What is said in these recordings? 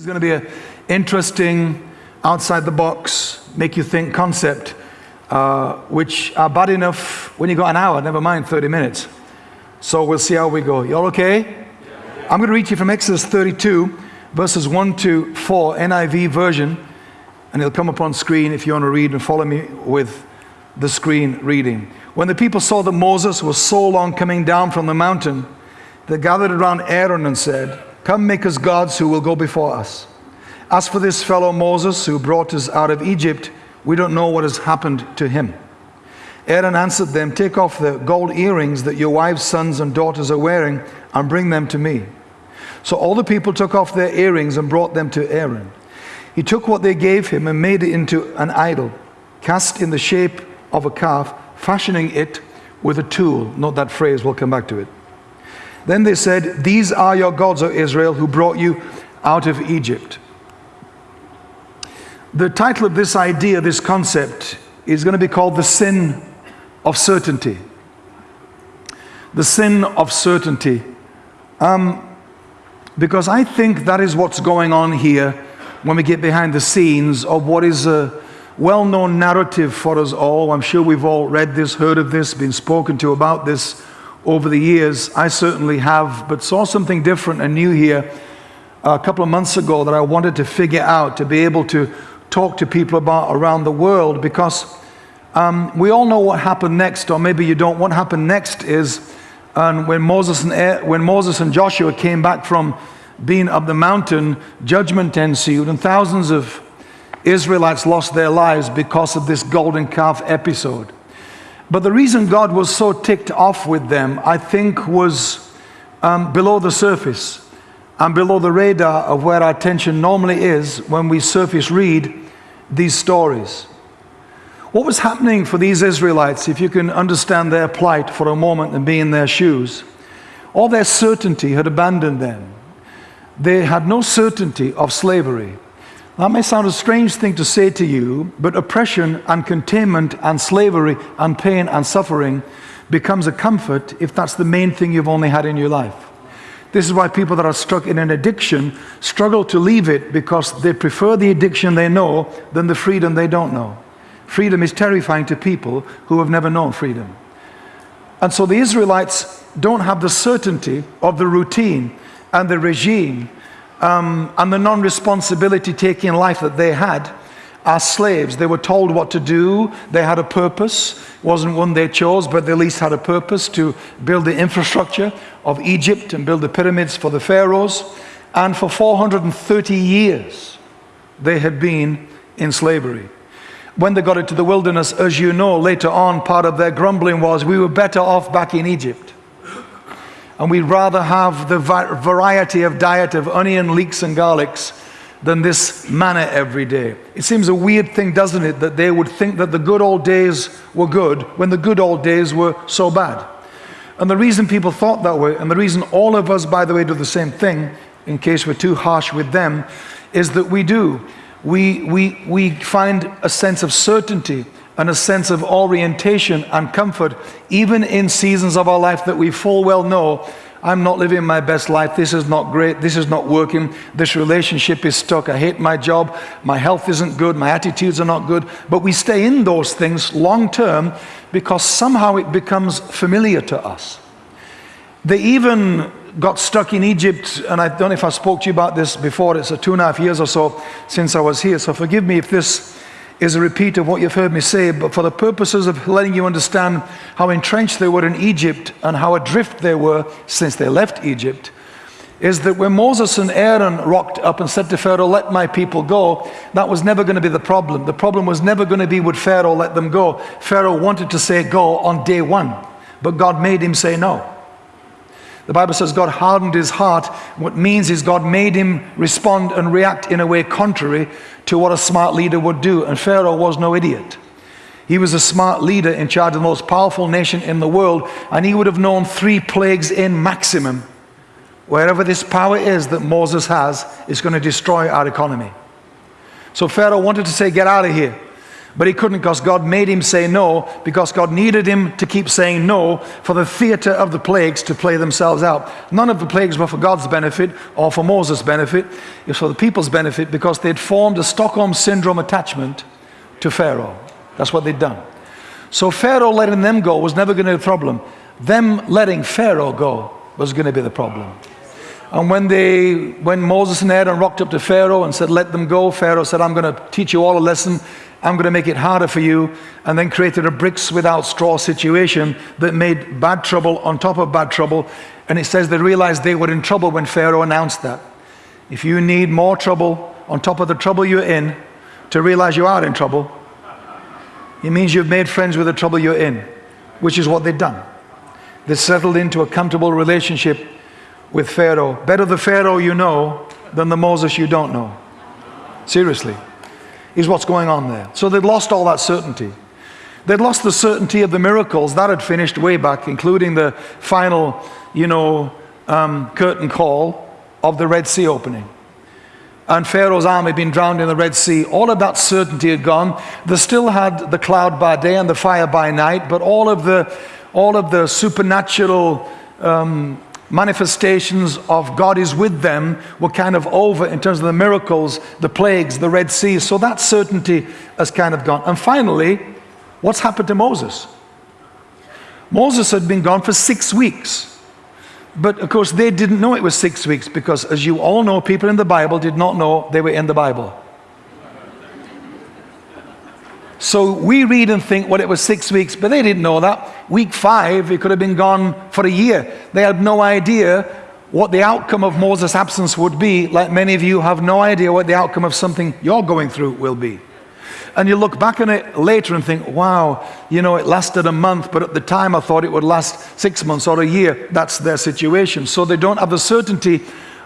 This is going to be an interesting, outside the box, make you think concept, uh, which are bad enough when you got an hour, never mind 30 minutes. So we'll see how we go. You all okay? I'm going to read you from Exodus 32, verses 1 to 4, NIV version, and it'll come up on screen if you want to read and follow me with the screen reading. When the people saw that Moses was so long coming down from the mountain, they gathered around Aaron and said, Come make us gods who will go before us. As for this fellow Moses who brought us out of Egypt, we don't know what has happened to him. Aaron answered them, Take off the gold earrings that your wives, sons, and daughters are wearing and bring them to me. So all the people took off their earrings and brought them to Aaron. He took what they gave him and made it into an idol, cast in the shape of a calf, fashioning it with a tool. Note that phrase, we'll come back to it. Then they said, These are your gods, O Israel, who brought you out of Egypt. The title of this idea, this concept, is going to be called the sin of certainty. The sin of certainty. Um, because I think that is what's going on here when we get behind the scenes of what is a well known narrative for us all. I'm sure we've all read this, heard of this, been spoken to about this over the years. I certainly have, but saw something different and new here a couple of months ago that I wanted to figure out to be able to talk to people about around the world because um, we all know what happened next, or maybe you don't. What happened next is um, when, Moses and, when Moses and Joshua came back from being up the mountain, judgment ensued, and thousands of Israelites lost their lives because of this golden calf episode. But the reason God was so ticked off with them, I think, was um, below the surface and below the radar of where our attention normally is when we surface read these stories. What was happening for these Israelites, if you can understand their plight for a moment and be in their shoes? All their certainty had abandoned them. They had no certainty of slavery. That may sound a strange thing to say to you, but oppression and containment and slavery and pain and suffering becomes a comfort if that's the main thing you've only had in your life. This is why people that are stuck in an addiction struggle to leave it because they prefer the addiction they know than the freedom they don't know. Freedom is terrifying to people who have never known freedom. And so the Israelites don't have the certainty of the routine and the regime um, and the non-responsibility taking life that they had as slaves. They were told what to do. They had a purpose. It wasn't one they chose, but they at least had a purpose to build the infrastructure of Egypt and build the pyramids for the pharaohs. And for 430 years, they had been in slavery. When they got into the wilderness, as you know, later on, part of their grumbling was, we were better off back in Egypt. And we'd rather have the variety of diet of onion, leeks, and garlics than this manna every day. It seems a weird thing, doesn't it, that they would think that the good old days were good when the good old days were so bad. And the reason people thought that way, and the reason all of us, by the way, do the same thing, in case we're too harsh with them, is that we do. We, we, we find a sense of certainty and a sense of orientation and comfort, even in seasons of our life that we full well know I'm not living my best life. This is not great. This is not working. This relationship is stuck. I hate my job. My health isn't good. My attitudes are not good. But we stay in those things long term because somehow it becomes familiar to us. They even got stuck in Egypt, and I don't know if I spoke to you about this before. It's a two and a half years or so since I was here. So forgive me if this is a repeat of what you've heard me say, but for the purposes of letting you understand how entrenched they were in Egypt and how adrift they were since they left Egypt, is that when Moses and Aaron rocked up and said to Pharaoh, let my people go, that was never going to be the problem. The problem was never going to be would Pharaoh let them go. Pharaoh wanted to say go on day one, but God made him say no. The Bible says God hardened his heart. What means is God made him respond and react in a way contrary to what a smart leader would do. And Pharaoh was no idiot. He was a smart leader in charge of the most powerful nation in the world, and he would have known three plagues in maximum. Wherever this power is that Moses has, is going to destroy our economy. So Pharaoh wanted to say, Get out of here. But he couldn't because God made him say no, because God needed him to keep saying no for the theater of the plagues to play themselves out. None of the plagues were for God's benefit or for Moses' benefit. It was for the people's benefit because they'd formed a Stockholm Syndrome attachment to Pharaoh. That's what they'd done. So Pharaoh letting them go was never going to be a problem. Them letting Pharaoh go was going to be the problem. And when, they, when Moses and Aaron rocked up to Pharaoh and said, let them go, Pharaoh said, I'm going to teach you all a lesson. I'm going to make it harder for you. And then created a bricks without straw situation that made bad trouble on top of bad trouble. And it says they realized they were in trouble when Pharaoh announced that. If you need more trouble on top of the trouble you're in to realize you are in trouble, it means you've made friends with the trouble you're in, which is what they've done. They settled into a comfortable relationship with Pharaoh. Better the Pharaoh you know than the Moses you don't know. Seriously, is what's going on there. So they'd lost all that certainty. They'd lost the certainty of the miracles that had finished way back, including the final, you know, um, curtain call of the Red Sea opening. And Pharaoh's army had been drowned in the Red Sea. All of that certainty had gone. They still had the cloud by day and the fire by night, but all of the, all of the supernatural um, manifestations of God is with them were kind of over in terms of the miracles, the plagues, the Red Sea. So that certainty has kind of gone. And finally, what's happened to Moses? Moses had been gone for six weeks. But of course, they didn't know it was six weeks because, as you all know, people in the Bible did not know they were in the Bible. So we read and think, well, it was six weeks, but they didn't know that. Week five, it could have been gone for a year. They had no idea what the outcome of Moses' absence would be, like many of you have no idea what the outcome of something you're going through will be. And you look back on it later and think, wow, you know, it lasted a month, but at the time I thought it would last six months or a year. That's their situation. So they don't have the certainty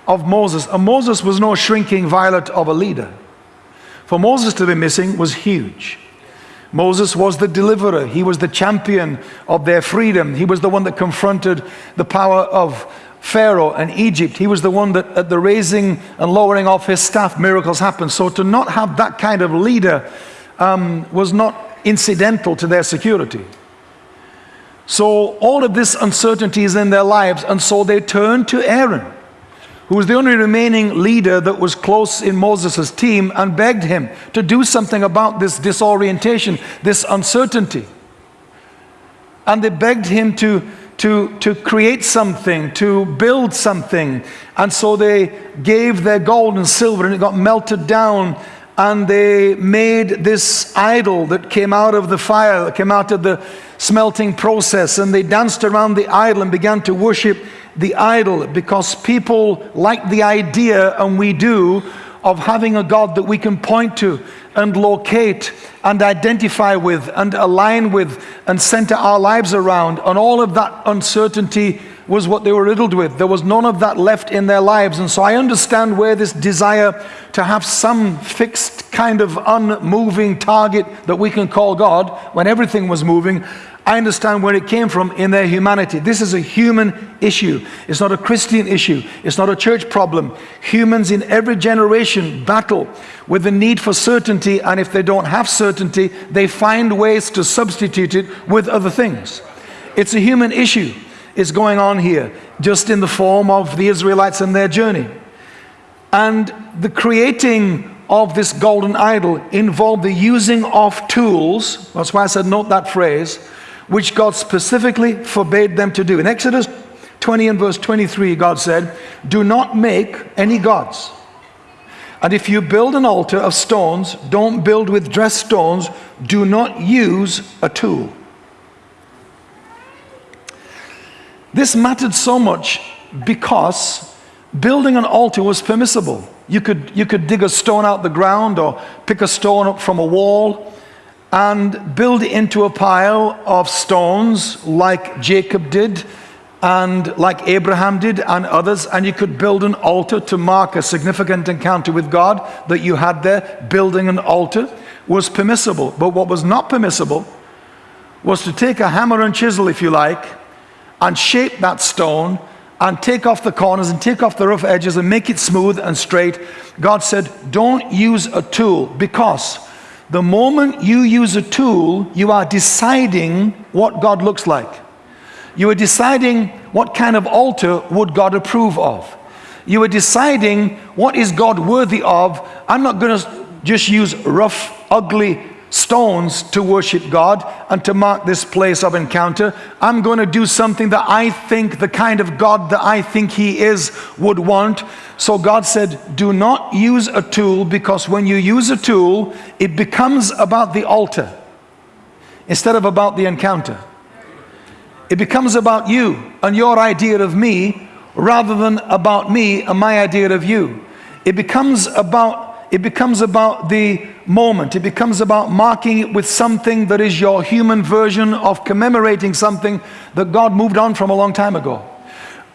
of Moses. And Moses was no shrinking violet of a leader. For Moses to be missing was huge. Moses was the deliverer. He was the champion of their freedom. He was the one that confronted the power of Pharaoh and Egypt. He was the one that at the raising and lowering of his staff, miracles happened. So to not have that kind of leader um, was not incidental to their security. So all of this uncertainty is in their lives, and so they turn to Aaron who was the only remaining leader that was close in Moses' team, and begged him to do something about this disorientation, this uncertainty. And they begged him to, to, to create something, to build something. And so they gave their gold and silver, and it got melted down. And they made this idol that came out of the fire, that came out of the smelting process. And they danced around the idol and began to worship the idol because people like the idea, and we do, of having a God that we can point to and locate and identify with and align with and center our lives around. And all of that uncertainty was what they were riddled with. There was none of that left in their lives. And so I understand where this desire to have some fixed kind of unmoving target that we can call God when everything was moving I understand where it came from in their humanity. This is a human issue. It's not a Christian issue. It's not a church problem. Humans in every generation battle with the need for certainty, and if they don't have certainty, they find ways to substitute it with other things. It's a human issue. It's going on here, just in the form of the Israelites and their journey. And the creating of this golden idol involved the using of tools. That's why I said, note that phrase which God specifically forbade them to do. In Exodus 20 and verse 23, God said, Do not make any gods. And if you build an altar of stones, don't build with dressed stones, do not use a tool. This mattered so much because building an altar was permissible. You could, you could dig a stone out the ground or pick a stone up from a wall and build it into a pile of stones like Jacob did and like Abraham did and others and you could build an altar to mark a significant encounter with God that you had there building an altar was permissible but what was not permissible was to take a hammer and chisel if you like and shape that stone and take off the corners and take off the rough edges and make it smooth and straight God said don't use a tool because The moment you use a tool, you are deciding what God looks like. You are deciding what kind of altar would God approve of. You are deciding what is God worthy of. I'm not going to just use rough, ugly stones to worship God and to mark this place of encounter. I'm going to do something that I think the kind of God that I think He is would want. So God said, Do not use a tool because when you use a tool, it becomes about the altar instead of about the encounter. It becomes about you and your idea of me rather than about me and my idea of you. It becomes about it becomes about the moment. It becomes about marking it with something that is your human version of commemorating something that God moved on from a long time ago.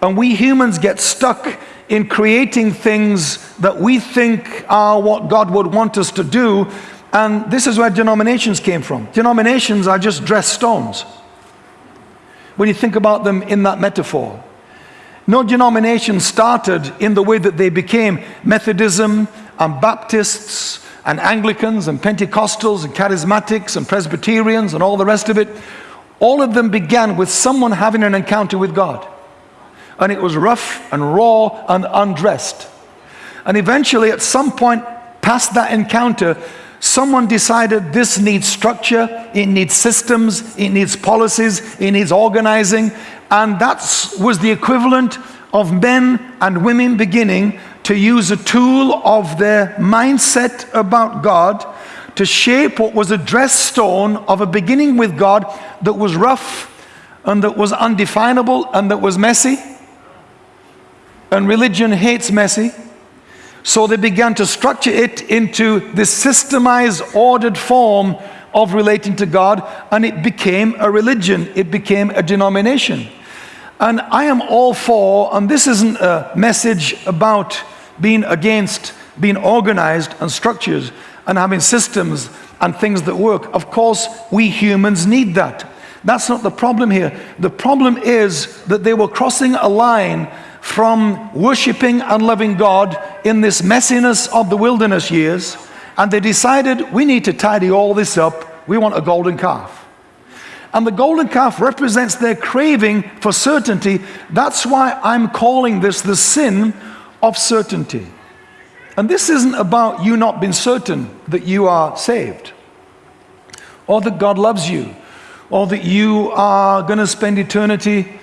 And we humans get stuck in creating things that we think are what God would want us to do. And this is where denominations came from. Denominations are just dressed stones. When you think about them in that metaphor. No denomination started in the way that they became Methodism and Baptists and Anglicans and Pentecostals and Charismatics and Presbyterians and all the rest of it. All of them began with someone having an encounter with God. And it was rough and raw and undressed. And eventually, at some point past that encounter, someone decided this needs structure, it needs systems, it needs policies, it needs organizing. And that was the equivalent of men and women beginning to use a tool of their mindset about God to shape what was a dress stone of a beginning with God that was rough and that was undefinable and that was messy. And religion hates messy. So they began to structure it into this systemized, ordered form of relating to God, and it became a religion, it became a denomination. And I am all for, and this isn't a message about being against being organized and structures and having systems and things that work. Of course, we humans need that. That's not the problem here. The problem is that they were crossing a line from worshiping and loving God in this messiness of the wilderness years, and they decided we need to tidy all this up. We want a golden calf. And the golden calf represents their craving for certainty. That's why I'm calling this the sin of certainty. And this isn't about you not being certain that you are saved, or that God loves you, or that you are going to spend eternity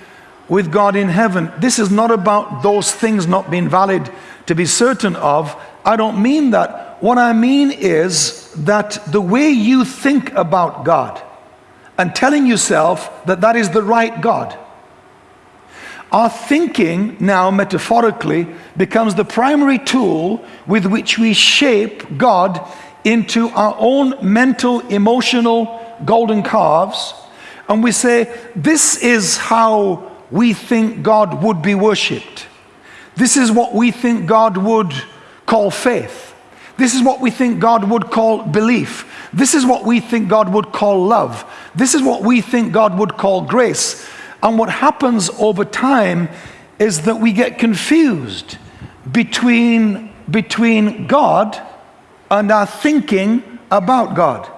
with God in heaven. This is not about those things not being valid to be certain of. I don't mean that. What I mean is that the way you think about God, and telling yourself that that is the right God. Our thinking now, metaphorically, becomes the primary tool with which we shape God into our own mental, emotional golden calves. And we say, This is how we think God would be worshipped. This is what we think God would call faith. This is what we think God would call belief. This is what we think God would call love. This is what we think God would call grace. And what happens over time is that we get confused between, between God and our thinking about God.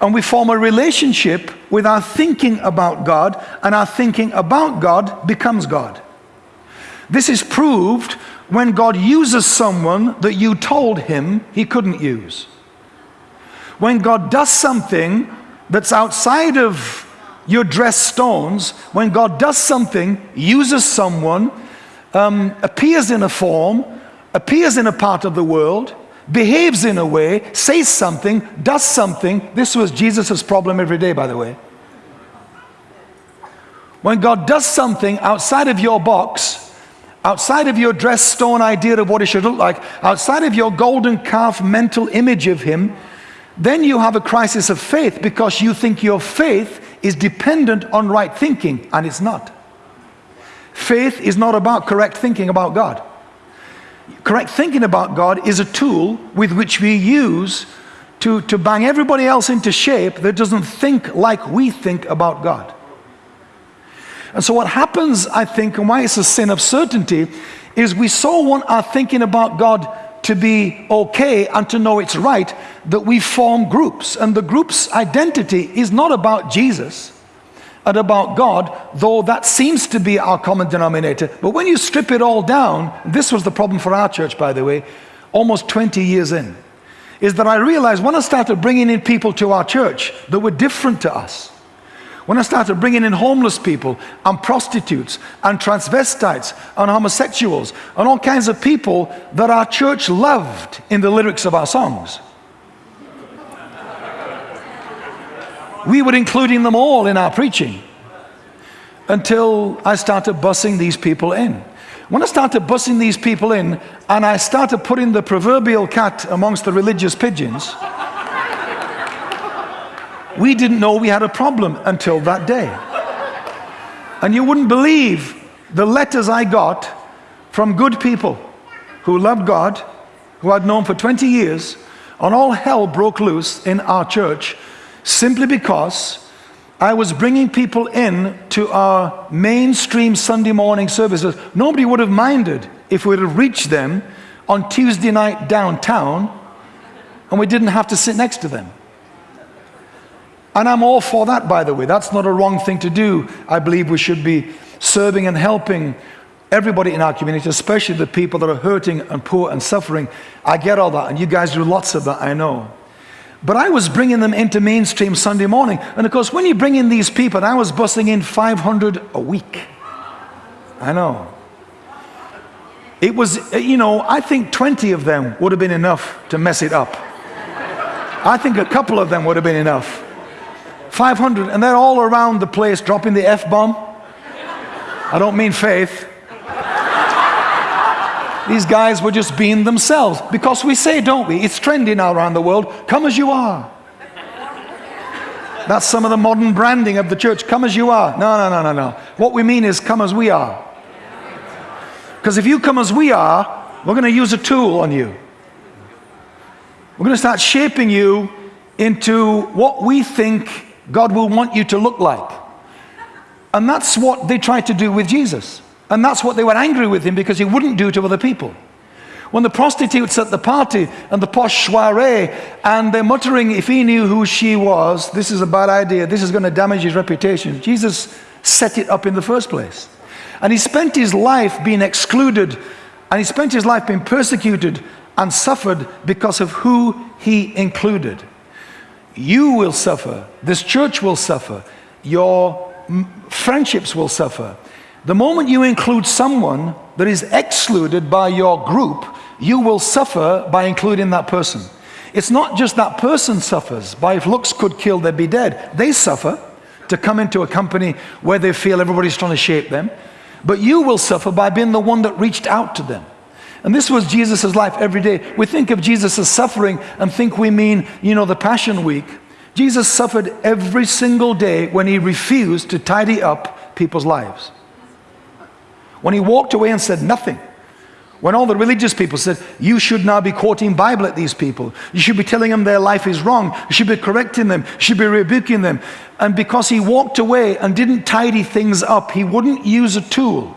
And we form a relationship with our thinking about God, and our thinking about God becomes God. This is proved when God uses someone that you told him he couldn't use. When God does something that's outside of your dress stones, when God does something, uses someone, um, appears in a form, appears in a part of the world, behaves in a way, says something, does something. This was Jesus' problem every day, by the way. When God does something outside of your box, outside of your dress stone idea of what it should look like, outside of your golden calf mental image of Him, then you have a crisis of faith because you think your faith is dependent on right thinking, and it's not. Faith is not about correct thinking about God. Correct thinking about God is a tool with which we use to, to bang everybody else into shape that doesn't think like we think about God. And so, what happens, I think, and why it's a sin of certainty, is we so want our thinking about God to be okay and to know it's right that we form groups. And the group's identity is not about Jesus and about God, though that seems to be our common denominator. But when you strip it all down, this was the problem for our church, by the way, almost 20 years in, is that I realized when I started bringing in people to our church that were different to us, when I started bringing in homeless people and prostitutes and transvestites and homosexuals and all kinds of people that our church loved in the lyrics of our songs. We were including them all in our preaching until I started bussing these people in. When I started bussing these people in and I started putting the proverbial cat amongst the religious pigeons, we didn't know we had a problem until that day. And you wouldn't believe the letters I got from good people who loved God, who I'd known for 20 years, and all hell broke loose in our church simply because I was bringing people in to our mainstream Sunday morning services. Nobody would have minded if we would have reached them on Tuesday night downtown and we didn't have to sit next to them. And I'm all for that, by the way. That's not a wrong thing to do. I believe we should be serving and helping everybody in our community, especially the people that are hurting and poor and suffering. I get all that, and you guys do lots of that, I know. But I was bringing them into mainstream Sunday morning. And of course, when you bring in these people, and I was busting in 500 a week. I know. It was, you know, I think 20 of them would have been enough to mess it up. I think a couple of them would have been enough. 500, and they're all around the place dropping the F bomb. I don't mean faith. These guys were just being themselves because we say, don't we? It's trendy now around the world come as you are. That's some of the modern branding of the church come as you are. No, no, no, no, no. What we mean is come as we are. Because if you come as we are, we're going to use a tool on you. We're going to start shaping you into what we think God will want you to look like. And that's what they tried to do with Jesus. And that's what they were angry with him because he wouldn't do to other people. When the prostitutes at the party and the posh soiree and they're muttering, if he knew who she was, this is a bad idea, this is going to damage his reputation. Jesus set it up in the first place. And he spent his life being excluded and he spent his life being persecuted and suffered because of who he included. You will suffer. This church will suffer. Your friendships will suffer. The moment you include someone that is excluded by your group, you will suffer by including that person. It's not just that person suffers, by if looks could kill, they'd be dead. They suffer to come into a company where they feel everybody's trying to shape them. But you will suffer by being the one that reached out to them. And this was Jesus' life every day. We think of Jesus' suffering and think we mean, you know, the Passion Week. Jesus suffered every single day when he refused to tidy up people's lives. When he walked away and said nothing. When all the religious people said, you should now be quoting Bible at these people. You should be telling them their life is wrong. You should be correcting them. You should be rebuking them. And because he walked away and didn't tidy things up, he wouldn't use a tool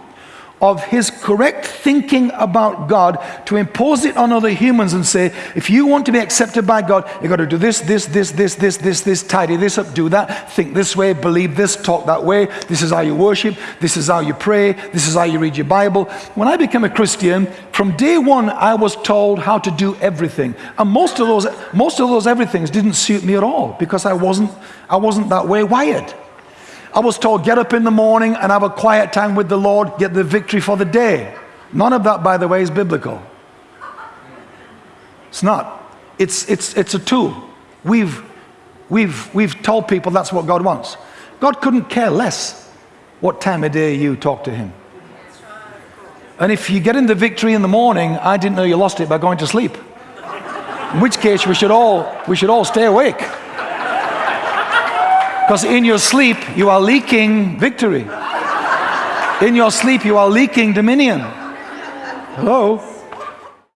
of his correct thinking about God to impose it on other humans and say, if you want to be accepted by God, you've got to do this, this, this, this, this, this, this, tidy this up, do that, think this way, believe this, talk that way. This is how you worship. This is how you pray. This is how you read your Bible. When I became a Christian, from day one, I was told how to do everything. And most of those, most of those everythings didn't suit me at all because I wasn't, I wasn't that way wired. I was told, get up in the morning and have a quiet time with the Lord, get the victory for the day. None of that, by the way, is biblical. It's not. It's, it's, it's a tool. We've, we've, we've told people that's what God wants. God couldn't care less what time of day you talk to Him. And if you get in the victory in the morning, I didn't know you lost it by going to sleep. In which case, we should all, we should all stay awake. Because in your sleep, you are leaking victory. In your sleep, you are leaking dominion. Hello?